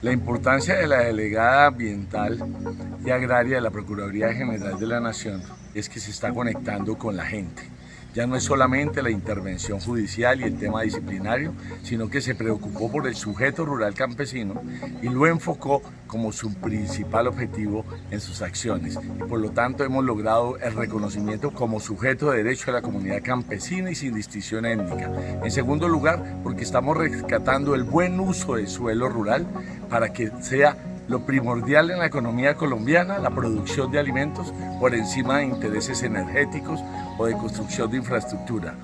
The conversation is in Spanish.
La importancia de la delegada ambiental y agraria de la Procuraduría General de la Nación es que se está conectando con la gente. Ya no es solamente la intervención judicial y el tema disciplinario, sino que se preocupó por el sujeto rural campesino y lo enfocó como su principal objetivo en sus acciones. Y por lo tanto hemos logrado el reconocimiento como sujeto de derecho a la comunidad campesina y sin distinción étnica. En segundo lugar, porque estamos rescatando el buen uso del suelo rural para que sea lo primordial en la economía colombiana, la producción de alimentos por encima de intereses energéticos o de construcción de infraestructura.